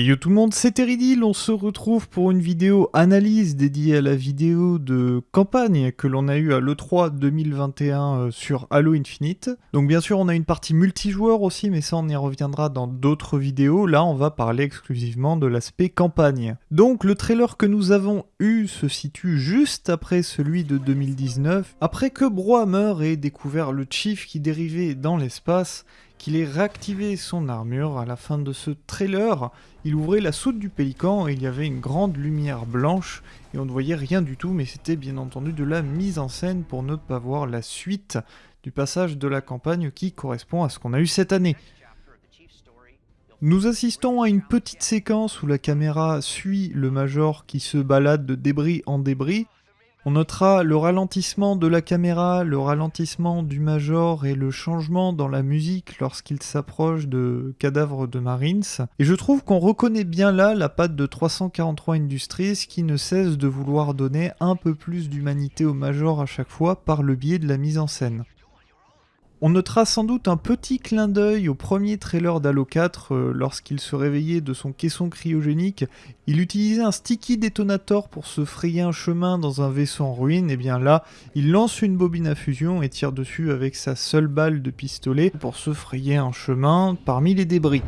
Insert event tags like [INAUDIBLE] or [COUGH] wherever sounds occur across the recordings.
Et yo tout le monde, c'est Teridil, on se retrouve pour une vidéo analyse dédiée à la vidéo de campagne que l'on a eu à l'E3 2021 euh, sur Halo Infinite. Donc bien sûr on a une partie multijoueur aussi, mais ça on y reviendra dans d'autres vidéos. Là on va parler exclusivement de l'aspect campagne. Donc le trailer que nous avons eu se situe juste après celui de 2019, après que Brohammer ait découvert le Chief qui dérivait dans l'espace qu'il ait réactivé son armure à la fin de ce trailer. Il ouvrait la soute du pélican et il y avait une grande lumière blanche et on ne voyait rien du tout mais c'était bien entendu de la mise en scène pour ne pas voir la suite du passage de la campagne qui correspond à ce qu'on a eu cette année. Nous assistons à une petite séquence où la caméra suit le Major qui se balade de débris en débris, on notera le ralentissement de la caméra, le ralentissement du Major et le changement dans la musique lorsqu'il s'approche de cadavres de Marines. Et je trouve qu'on reconnaît bien là la patte de 343 Industries qui ne cesse de vouloir donner un peu plus d'humanité au Major à chaque fois par le biais de la mise en scène. On notera sans doute un petit clin d'œil au premier trailer d'Halo 4 euh, lorsqu'il se réveillait de son caisson cryogénique. Il utilisait un sticky détonator pour se frayer un chemin dans un vaisseau en ruine. Et bien là, il lance une bobine à fusion et tire dessus avec sa seule balle de pistolet pour se frayer un chemin parmi les débris.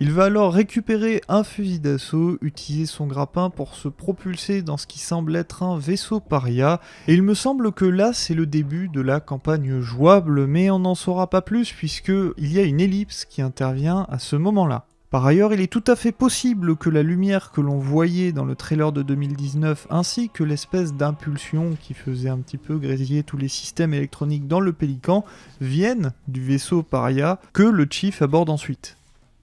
Il va alors récupérer un fusil d'assaut, utiliser son grappin pour se propulser dans ce qui semble être un vaisseau paria, et il me semble que là c'est le début de la campagne jouable, mais on n'en saura pas plus puisque il y a une ellipse qui intervient à ce moment-là. Par ailleurs, il est tout à fait possible que la lumière que l'on voyait dans le trailer de 2019, ainsi que l'espèce d'impulsion qui faisait un petit peu grésiller tous les systèmes électroniques dans le Pélican, viennent du vaisseau Paria que le Chief aborde ensuite.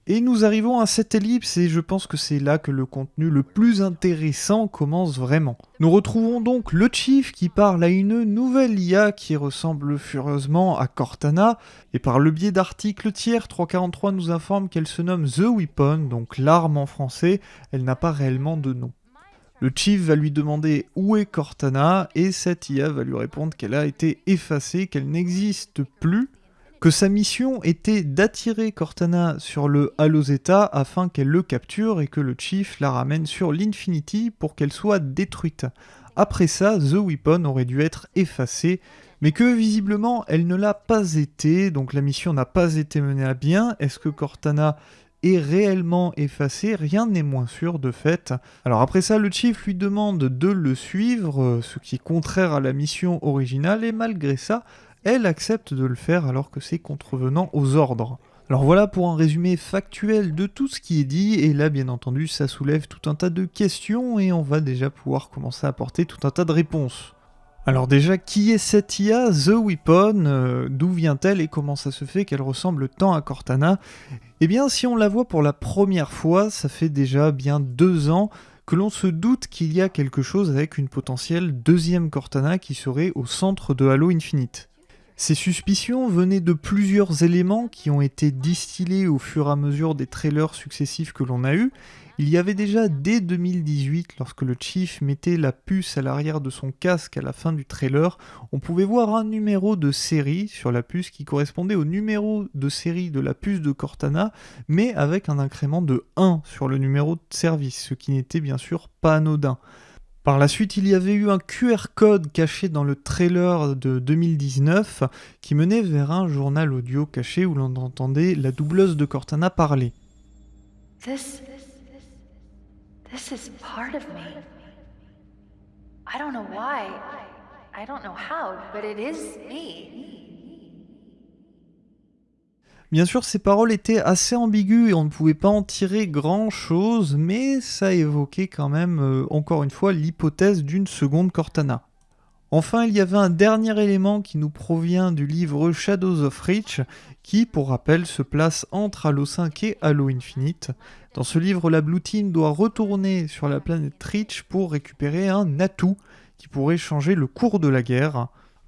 Et nous arrivons à cette ellipse et je pense que c'est là que le contenu le plus intéressant commence vraiment. Nous retrouvons donc le Chief qui parle à une nouvelle IA qui ressemble furieusement à Cortana et par le biais d'articles tiers, 343 nous informe qu'elle se nomme The Weapon, donc l'arme en français, elle n'a pas réellement de nom. Le Chief va lui demander où est Cortana et cette IA va lui répondre qu'elle a été effacée, qu'elle n'existe plus que sa mission était d'attirer Cortana sur le Halo Zeta afin qu'elle le capture et que le Chief la ramène sur l'Infinity pour qu'elle soit détruite. Après ça, The Weapon aurait dû être effacée, mais que visiblement elle ne l'a pas été, donc la mission n'a pas été menée à bien. Est-ce que Cortana est réellement effacée? Rien n'est moins sûr de fait. Alors après ça, le Chief lui demande de le suivre, ce qui est contraire à la mission originale, et malgré ça, elle accepte de le faire alors que c'est contrevenant aux ordres. Alors voilà pour un résumé factuel de tout ce qui est dit, et là bien entendu ça soulève tout un tas de questions et on va déjà pouvoir commencer à apporter tout un tas de réponses. Alors déjà, qui est cette IA, The Weapon? Euh, D'où vient-elle et comment ça se fait qu'elle ressemble tant à Cortana? Eh bien si on la voit pour la première fois, ça fait déjà bien deux ans que l'on se doute qu'il y a quelque chose avec une potentielle deuxième Cortana qui serait au centre de Halo Infinite. Ces suspicions venaient de plusieurs éléments qui ont été distillés au fur et à mesure des trailers successifs que l'on a eus. Il y avait déjà dès 2018, lorsque le Chief mettait la puce à l'arrière de son casque à la fin du trailer, on pouvait voir un numéro de série sur la puce qui correspondait au numéro de série de la puce de Cortana, mais avec un incrément de 1 sur le numéro de service, ce qui n'était bien sûr pas anodin. Par la suite, il y avait eu un QR code caché dans le trailer de 2019 qui menait vers un journal audio caché où l'on entendait la doubleuse de Cortana parler. This, this is part of me. I don't know why, I don't know how, but it is me. Bien sûr, ces paroles étaient assez ambiguës et on ne pouvait pas en tirer grand-chose, mais ça évoquait quand même, euh, encore une fois, l'hypothèse d'une seconde Cortana. Enfin, il y avait un dernier élément qui nous provient du livre Shadows of Reach, qui, pour rappel, se place entre Halo 5 et Halo Infinite. Dans ce livre, la Blue doit retourner sur la planète Reach pour récupérer un atout qui pourrait changer le cours de la guerre.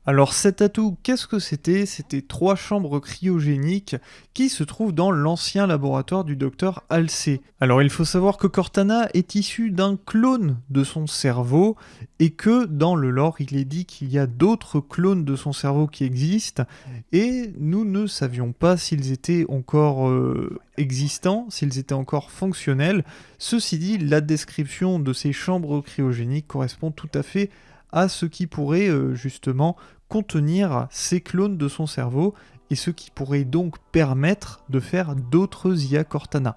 Alors cet atout, qu'est-ce que c'était? C'était trois chambres cryogéniques qui se trouvent dans l'ancien laboratoire du docteur Halsey. Alors il faut savoir que Cortana est issu d'un clone de son cerveau et que dans le lore il est dit qu'il y a d'autres clones de son cerveau qui existent et nous ne savions pas s'ils étaient encore euh, existants, s'ils étaient encore fonctionnels. Ceci dit, la description de ces chambres cryogéniques correspond tout à fait à ce qui pourrait euh, justement contenir ces clones de son cerveau et ce qui pourrait donc permettre de faire d'autres IA Cortana.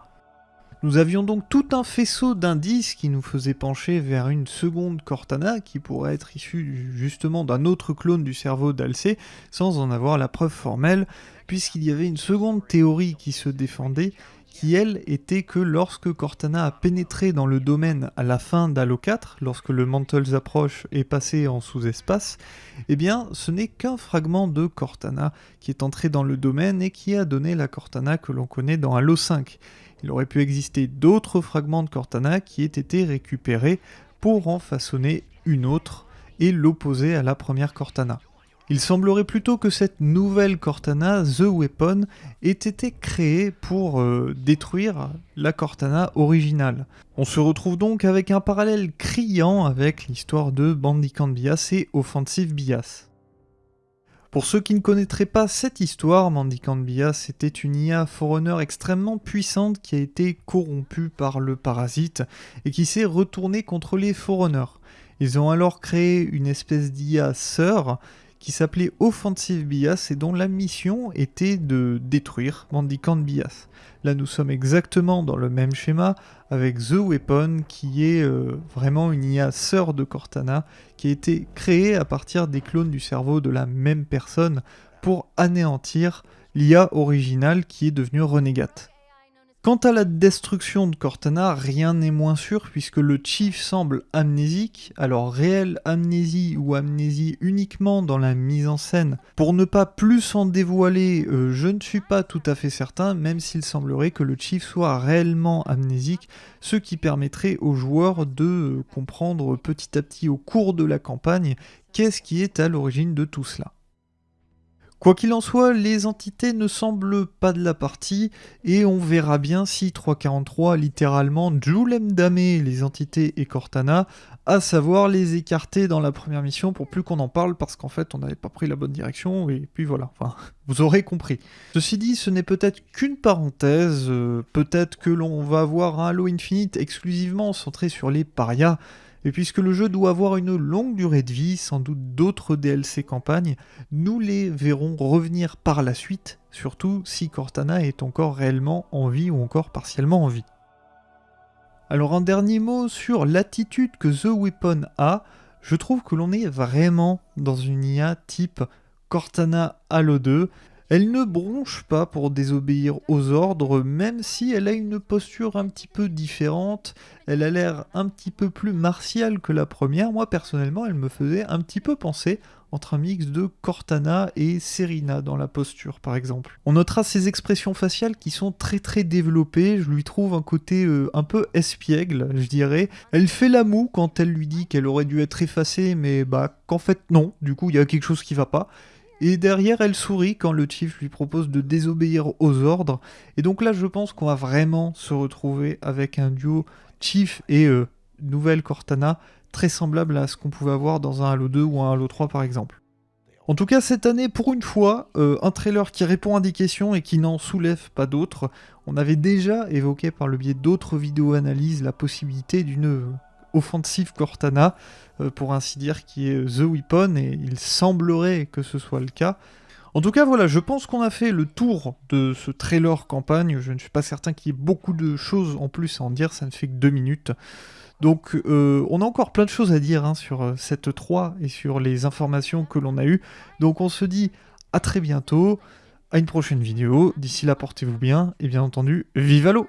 Nous avions donc tout un faisceau d'indices qui nous faisait pencher vers une seconde Cortana qui pourrait être issue justement d'un autre clone du cerveau d'Alcé sans en avoir la preuve formelle puisqu'il y avait une seconde théorie qui se défendait qui elle était que lorsque Cortana a pénétré dans le domaine à la fin d'Halo 4, lorsque le Mantles approche est passé en sous-espace, eh bien ce n'est qu'un fragment de Cortana qui est entré dans le domaine et qui a donné la Cortana que l'on connaît dans Halo 5. Il aurait pu exister d'autres fragments de Cortana qui aient été récupérés pour en façonner une autre et l'opposer à la première Cortana. Il semblerait plutôt que cette nouvelle Cortana, The Weapon, ait été créée pour euh, détruire la Cortana originale. On se retrouve donc avec un parallèle criant avec l'histoire de Bandicant Bias et Offensive Bias. Pour ceux qui ne connaîtraient pas cette histoire, Mandicant Bias était une IA Forerunner extrêmement puissante qui a été corrompue par le parasite et qui s'est retournée contre les Forerunners. Ils ont alors créé une espèce d'IA sœur qui s'appelait Offensive Bias et dont la mission était de détruire Mendicant Bias. Là nous sommes exactement dans le même schéma avec The Weapon qui est euh, vraiment une IA sœur de Cortana qui a été créée à partir des clones du cerveau de la même personne pour anéantir l'IA originale qui est devenue Renegade. Quant à la destruction de Cortana, rien n'est moins sûr puisque le Chief semble amnésique, alors réelle amnésie ou amnésie uniquement dans la mise en scène. Pour ne pas plus en dévoiler, euh, je ne suis pas tout à fait certain, même s'il semblerait que le Chief soit réellement amnésique, ce qui permettrait aux joueurs de euh, comprendre petit à petit au cours de la campagne qu'est-ce qui est à l'origine de tout cela. Quoi qu'il en soit, les entités ne semblent pas de la partie, et on verra bien si 343 littéralement Julem damé les entités et Cortana, à savoir les écarter dans la première mission pour plus qu'on en parle parce qu'en fait on n'avait pas pris la bonne direction, et puis voilà, enfin, [LAUGHS] vous aurez compris. Ceci dit, ce n'est peut-être qu'une parenthèse, euh, peut-être que l'on va avoir un Halo Infinite exclusivement centré sur les parias, et puisque le jeu doit avoir une longue durée de vie, sans doute d'autres DLC campagnes, nous les verrons revenir par la suite, surtout si Cortana est encore réellement en vie ou encore partiellement en vie. Alors un dernier mot sur l'attitude que The Weapon a, je trouve que l'on est vraiment dans une IA type Cortana Halo 2, elle ne bronche pas pour désobéir aux ordres, même si elle a une posture un petit peu différente. Elle a l'air un petit peu plus martiale que la première. Moi, personnellement, elle me faisait un petit peu penser entre un mix de Cortana et Serena dans la posture, par exemple. On notera ses expressions faciales qui sont très très développées. Je lui trouve un côté euh, un peu espiègle, je dirais. Elle fait la moue quand elle lui dit qu'elle aurait dû être effacée, mais bah qu'en fait non. Du coup, il y a quelque chose qui va pas. Et derrière, elle sourit quand le chief lui propose de désobéir aux ordres. Et donc là, je pense qu'on va vraiment se retrouver avec un duo chief et euh, nouvelle Cortana très semblable à ce qu'on pouvait avoir dans un Halo 2 ou un Halo 3 par exemple. En tout cas, cette année, pour une fois, euh, un trailer qui répond à des questions et qui n'en soulève pas d'autres. On avait déjà évoqué par le biais d'autres vidéos analyses la possibilité d'une offensive Cortana, euh, pour ainsi dire, qui est The Weapon, et il semblerait que ce soit le cas. En tout cas, voilà, je pense qu'on a fait le tour de ce trailer campagne. Je ne suis pas certain qu'il y ait beaucoup de choses en plus à en dire, ça ne fait que deux minutes. Donc, euh, on a encore plein de choses à dire hein, sur euh, cette 3 et sur les informations que l'on a eues. Donc, on se dit à très bientôt, à une prochaine vidéo. D'ici là, portez-vous bien, et bien entendu, vive à l'eau